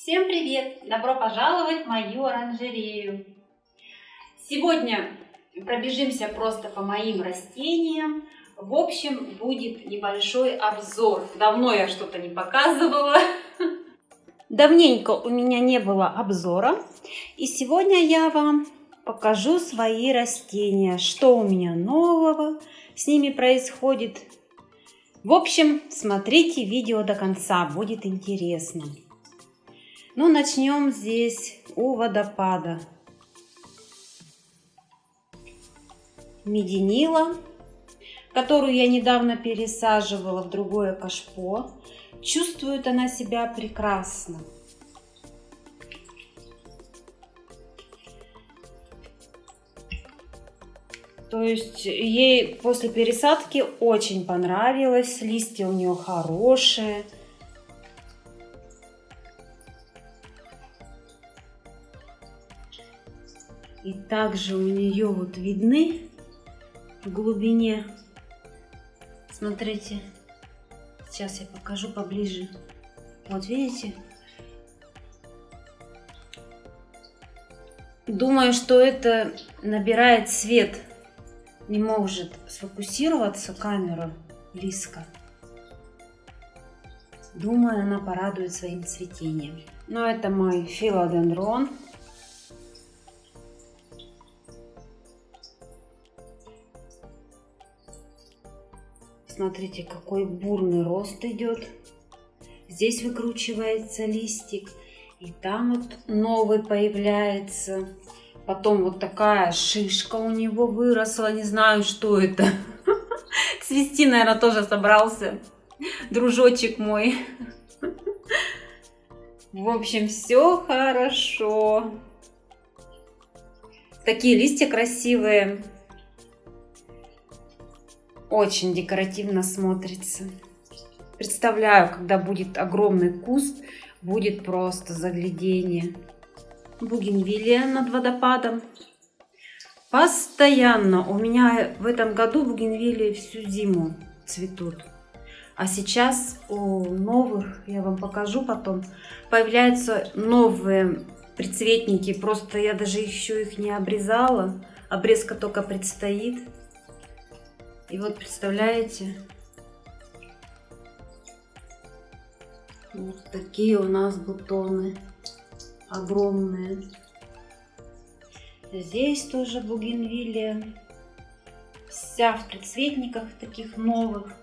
Всем привет! Добро пожаловать в мою оранжерею! Сегодня пробежимся просто по моим растениям. В общем, будет небольшой обзор. Давно я что-то не показывала. Давненько у меня не было обзора. И сегодня я вам покажу свои растения. Что у меня нового с ними происходит. В общем, смотрите видео до конца, будет интересно. Ну, начнем здесь у водопада. Мединила, которую я недавно пересаживала в другое кашпо. Чувствует она себя прекрасно. То есть ей после пересадки очень понравилось, листья у нее хорошие. Также у нее вот видны в глубине, смотрите, сейчас я покажу поближе. Вот видите? Думаю, что это набирает свет. Не может сфокусироваться камера близко. Думаю, она порадует своим цветением. Но это мой филодендрон. Смотрите, какой бурный рост идет. Здесь выкручивается листик. И там вот новый появляется. Потом вот такая шишка у него выросла. Не знаю, что это. Цвести, наверное, тоже собрался. Дружочек мой. В общем, все хорошо. Такие листья красивые. Очень декоративно смотрится. Представляю, когда будет огромный куст, будет просто заглядение. Бугенвилия над водопадом. Постоянно. У меня в этом году бугенвилии всю зиму цветут. А сейчас у новых, я вам покажу потом, появляются новые прицветники. Просто я даже еще их не обрезала. Обрезка только предстоит. И вот представляете, вот такие у нас бутоны огромные. Здесь тоже бугенвилия. Вся в предцветниках таких новых.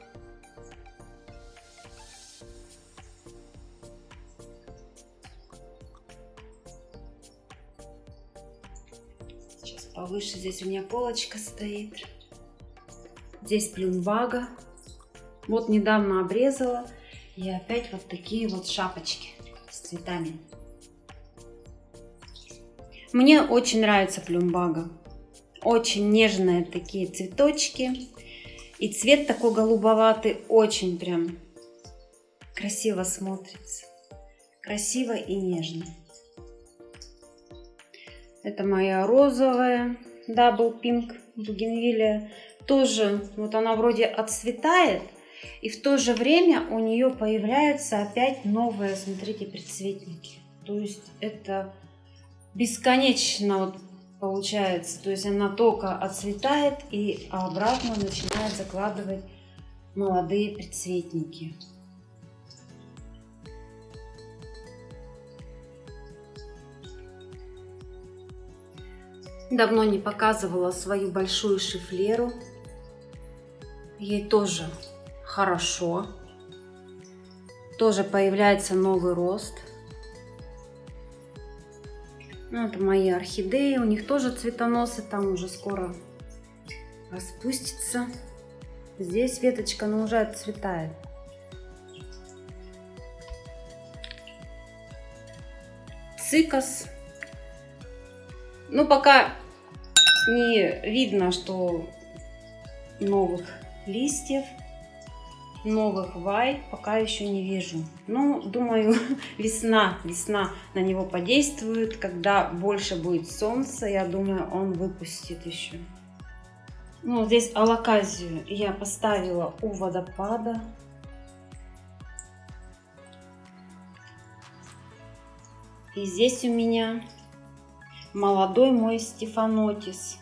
Повыше здесь у меня полочка стоит. Здесь плюмбага. Вот недавно обрезала. И опять вот такие вот шапочки с цветами. Мне очень нравится плюмбага. Очень нежные такие цветочки. И цвет такой голубоватый. Очень прям красиво смотрится. Красиво и нежно. Это моя розовая Double Pink Бугенвилия тоже, вот она вроде отцветает, и в то же время у нее появляются опять новые, смотрите, предцветники. То есть это бесконечно вот получается. То есть она только отцветает и обратно начинает закладывать молодые предцветники. Давно не показывала свою большую шифлеру ей тоже хорошо. Тоже появляется новый рост. Ну, это мои орхидеи, у них тоже цветоносы, там уже скоро распустится. Здесь веточка, но уже отцветает. Цикас. Ну, пока не видно, что новых листьев, новых вай пока еще не вижу. Но думаю, весна, весна на него подействует. Когда больше будет солнца, я думаю, он выпустит еще. Ну, здесь алаказию я поставила у водопада. И здесь у меня молодой мой Стефанотис.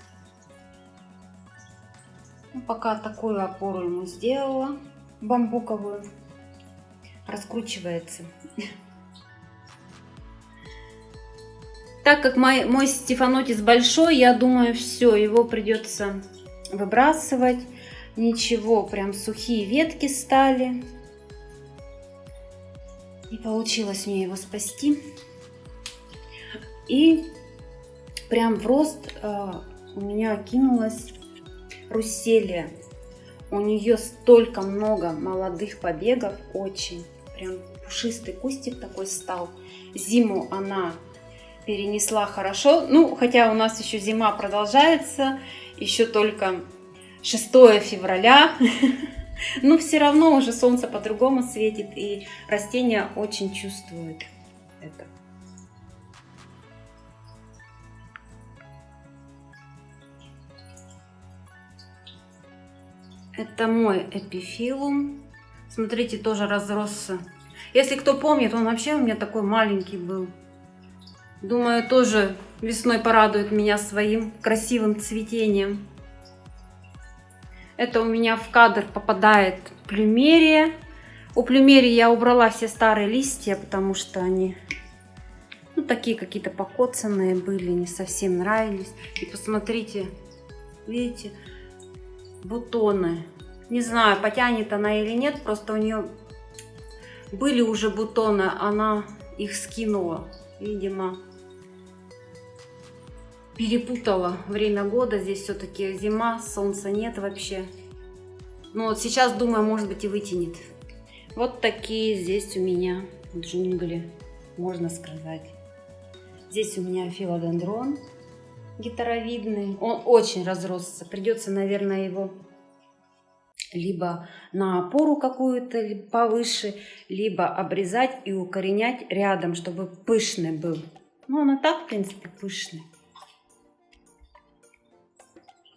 Ну, пока такую опору ему сделала, бамбуковую. Раскручивается. Так как мой, мой стефанотис большой, я думаю, все, его придется выбрасывать. Ничего, прям сухие ветки стали. И получилось мне его спасти. И прям в рост э, у меня кинулась Русселия. У нее столько много молодых побегов, очень. Прям пушистый кустик такой стал. Зиму она перенесла хорошо. Ну, хотя у нас еще зима продолжается, еще только 6 февраля. Но все равно уже солнце по-другому светит, и растения очень чувствуют это. Это мой эпифилум. Смотрите, тоже разросся. Если кто помнит, он вообще у меня такой маленький был. Думаю, тоже весной порадует меня своим красивым цветением. Это у меня в кадр попадает плюмерия. У плюмерии я убрала все старые листья, потому что они ну, такие какие-то покоцанные были, не совсем нравились. И посмотрите, видите, бутоны. Не знаю, потянет она или нет, просто у нее были уже бутоны, она их скинула, видимо перепутала время года. Здесь все-таки зима, солнца нет вообще. Но вот сейчас, думаю, может быть и вытянет. Вот такие здесь у меня джунгли, можно сказать. Здесь у меня филодендрон гитаровидный. Он очень разросся. Придется, наверное, его либо на опору какую-то повыше, либо обрезать и укоренять рядом, чтобы пышный был. Ну, он и так, в принципе, пышный.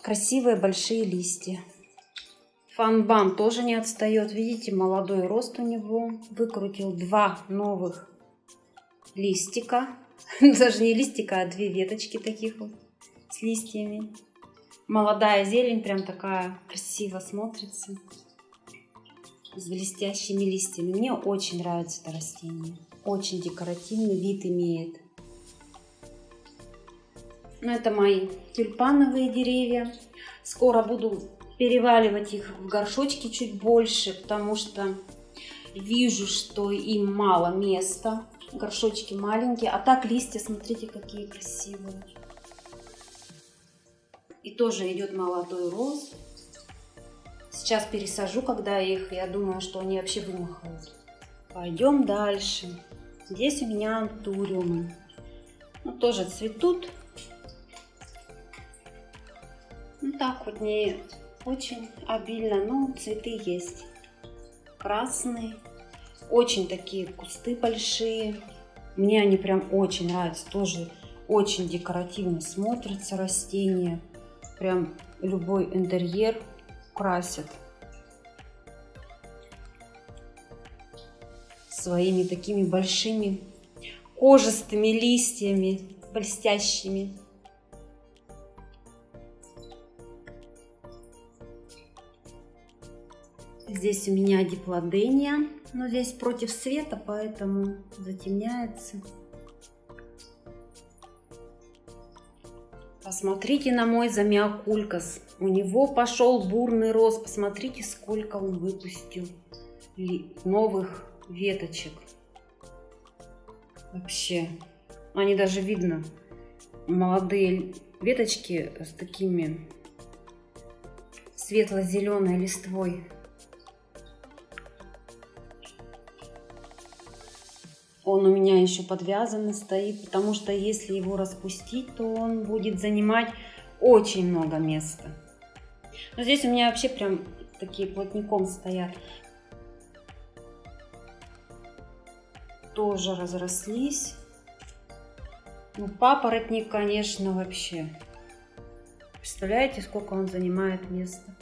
Красивые большие листья. Фанбан тоже не отстает. Видите, молодой рост у него. Выкрутил два новых листика. Даже не листика, а две веточки таких вот с листьями. Молодая зелень прям такая красиво смотрится. С блестящими листьями. Мне очень нравится это растение. Очень декоративный вид имеет. Ну, это мои тюльпановые деревья. Скоро буду переваливать их в горшочки чуть больше, потому что вижу, что им мало места. Горшочки маленькие. А так листья, смотрите, какие красивые. И тоже идет молодой рост. Сейчас пересажу, когда их, я думаю, что они вообще вымахают. Пойдем дальше. Здесь у меня антуриумы. Ну, тоже цветут. Ну так вот не очень обильно, но цветы есть. Красные, очень такие кусты большие. Мне они прям очень нравятся, тоже очень декоративно смотрятся растения. Прям любой интерьер красит. Своими такими большими кожистыми листьями, блестящими. Здесь у меня диплодения, но здесь против света, поэтому затемняется. Посмотрите на мой замиокулькас. У него пошел бурный рост. Посмотрите, сколько он выпустил новых веточек. Вообще, они даже видно, молодые веточки с такими светло-зеленой листвой. Он у меня еще подвязанный стоит, потому что если его распустить, то он будет занимать очень много места. Но здесь у меня вообще прям такие плотником стоят. Тоже разрослись. Ну, папоротник, конечно, вообще. Представляете, сколько он занимает места?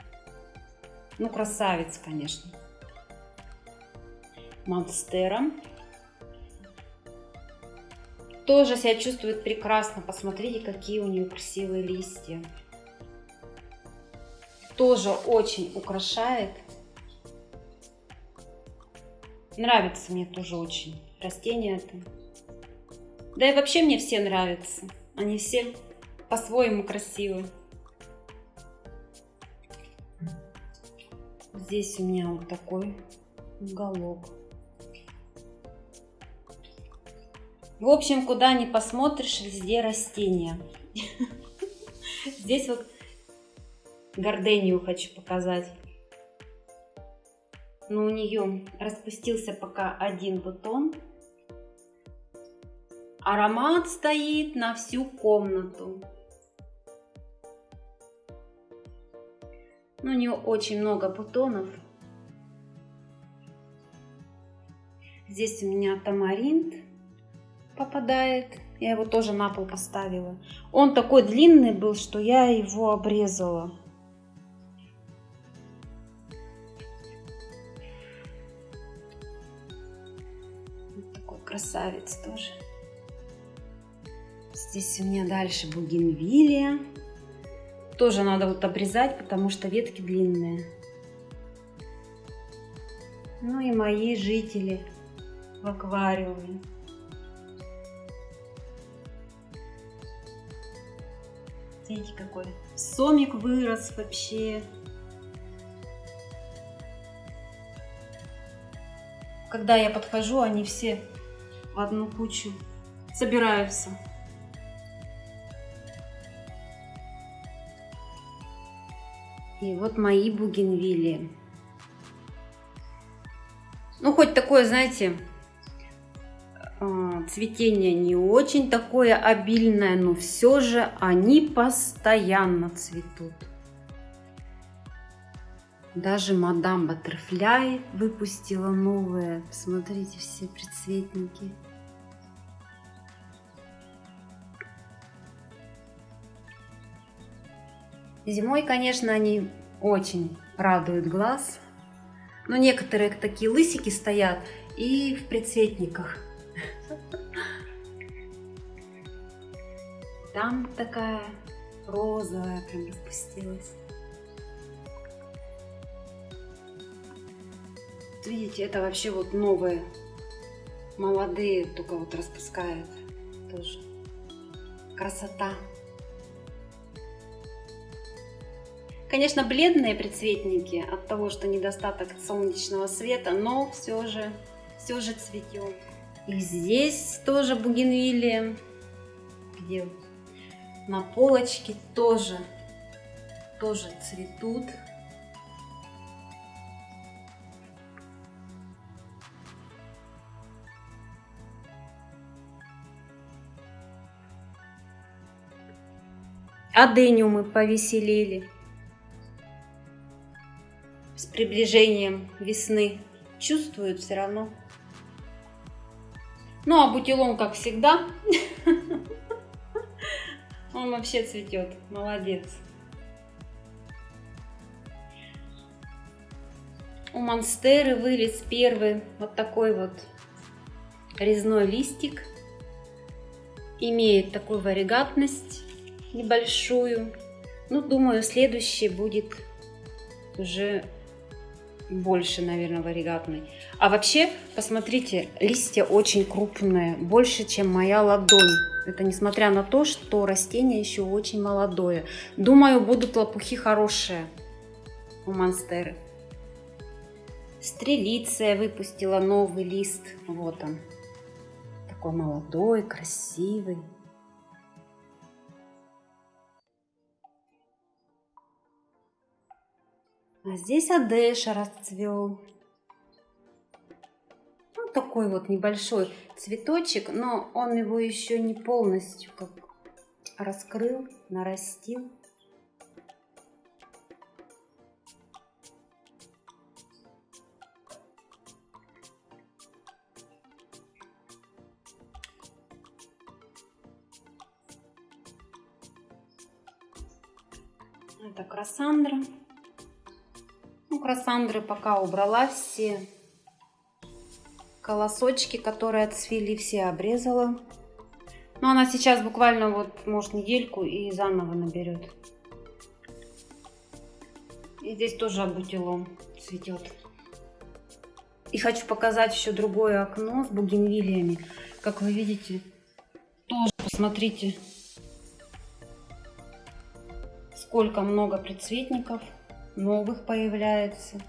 Ну, красавец, конечно. Монстера. Тоже себя чувствует прекрасно. Посмотрите, какие у нее красивые листья. Тоже очень украшает. Нравится мне тоже очень растение это. Да и вообще мне все нравятся. Они все по-своему красивые. Здесь у меня вот такой уголок. В общем, куда ни посмотришь, везде растения. Здесь вот гордению хочу показать. Но у нее распустился пока один бутон. Аромат стоит на всю комнату. Но у нее очень много бутонов. Здесь у меня тамаринт попадает. Я его тоже на пол поставила. Он такой длинный был, что я его обрезала. Такой красавец тоже. Здесь у меня дальше бугенвилия. Тоже надо вот обрезать, потому что ветки длинные. Ну и мои жители в аквариуме. Смотрите, какой сомик вырос вообще. Когда я подхожу, они все в одну кучу собираются. И вот мои бугенвилли. Ну, хоть такое, знаете, цветение не очень такое обильное, но все же они постоянно цветут. Даже мадам Баттерфляй выпустила новые. Смотрите, все предцветники. Зимой, конечно, они очень радуют глаз. Но некоторые такие лысики стоят и в предцветниках. Там такая розовая прям распустилась. Видите, это вообще вот новые, молодые, только вот распускают тоже. Красота. Конечно, бледные предцветники от того, что недостаток солнечного света, но все же, все же цветет. И здесь тоже бугенвилия, где на полочке тоже, тоже цветут. Адениумы повеселели. С приближением весны чувствуют все равно. Ну а бутилон, как всегда, он вообще цветет. Молодец. У монстеры вылез первый вот такой вот резной листик. Имеет такую варигатность небольшую. Ну, думаю, следующий будет уже больше, наверное, варигатный. А вообще, посмотрите, листья очень крупные, больше, чем моя ладонь. Это несмотря на то, что растение еще очень молодое. Думаю, будут лопухи хорошие у монстеры. Стрелиция выпустила новый лист. Вот он. Такой молодой, красивый. А здесь Адеша расцвел такой вот небольшой цветочек, но он его еще не полностью как раскрыл, нарастил. Это Красандра. Ну, Красандры пока убрала все Колосочки, которые отцвели, все обрезала. Но она сейчас буквально вот, может, недельку и заново наберет. И здесь тоже абутилом цветет. И хочу показать еще другое окно с бугенвилиями. Как вы видите, тоже посмотрите, сколько много предцветников новых появляется.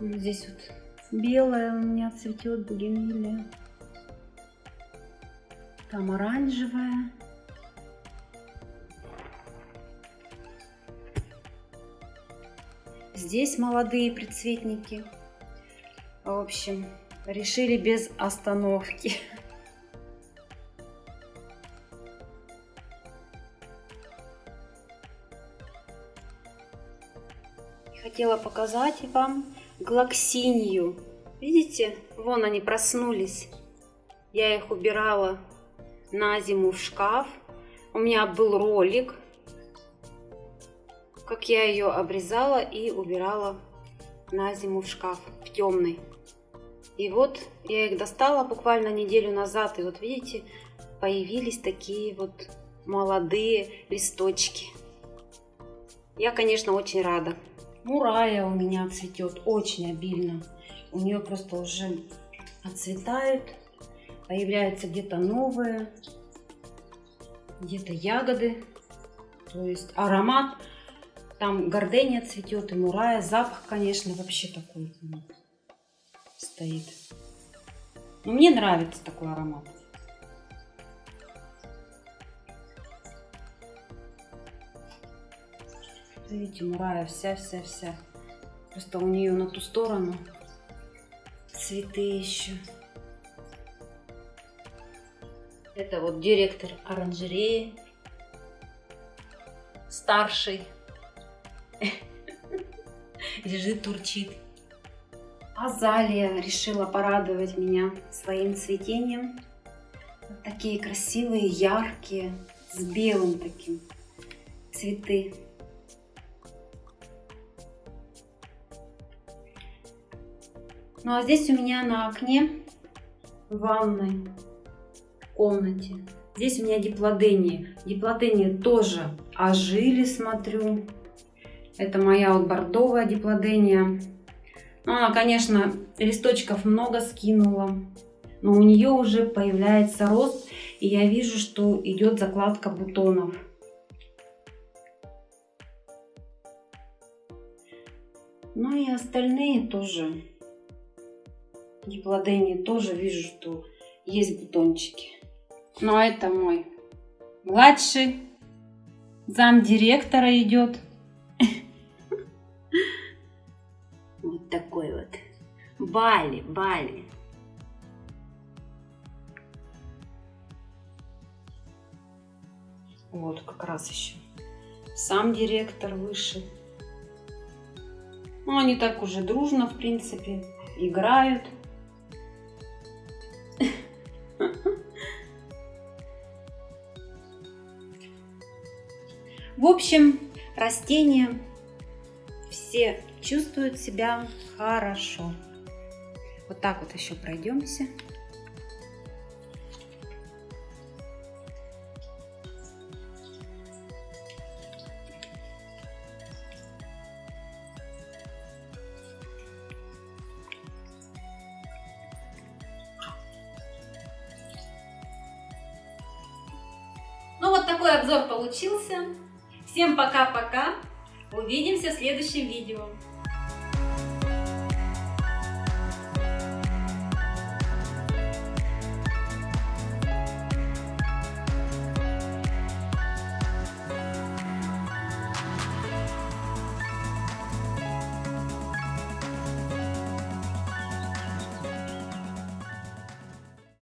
Здесь вот белая у меня цветет бугенвилия. Там оранжевая. Здесь молодые предцветники. В общем, решили без остановки. Хотела показать вам глоксинью. Видите, вон они проснулись. Я их убирала на зиму в шкаф. У меня был ролик, как я ее обрезала и убирала на зиму в шкаф, в темный. И вот я их достала буквально неделю назад, и вот видите, появились такие вот молодые листочки. Я, конечно, очень рада. Мурая у меня цветет очень обильно. У нее просто уже отцветают, появляются где-то новые, где-то ягоды. То есть аромат, там гордения цветет и мурая. Запах, конечно, вообще такой стоит. Но мне нравится такой аромат. Видите, мурая вся-вся-вся. Просто у нее на ту сторону цветы еще. Это вот директор оранжереи, старший, лежит, турчит. Азалия решила порадовать меня своим цветением. Вот такие красивые, яркие, с белым таким цветы. Ну а здесь у меня на окне в ванной комнате. Здесь у меня диплодения. Диплодения тоже ожили, смотрю. Это моя вот бордовая диплодения. Ну, она, конечно, листочков много скинула. Но у нее уже появляется рост. И я вижу, что идет закладка бутонов. Ну и остальные тоже Диплодении тоже вижу, что есть бутончики. Но это мой младший зам директора идет. Вот такой вот. Бали, Бали. Вот как раз еще сам директор вышел. Ну, они так уже дружно, в принципе, играют. В общем, растения все чувствуют себя хорошо. Вот так вот еще пройдемся. Ну вот такой обзор получился. Всем пока-пока. Увидимся в следующем видео.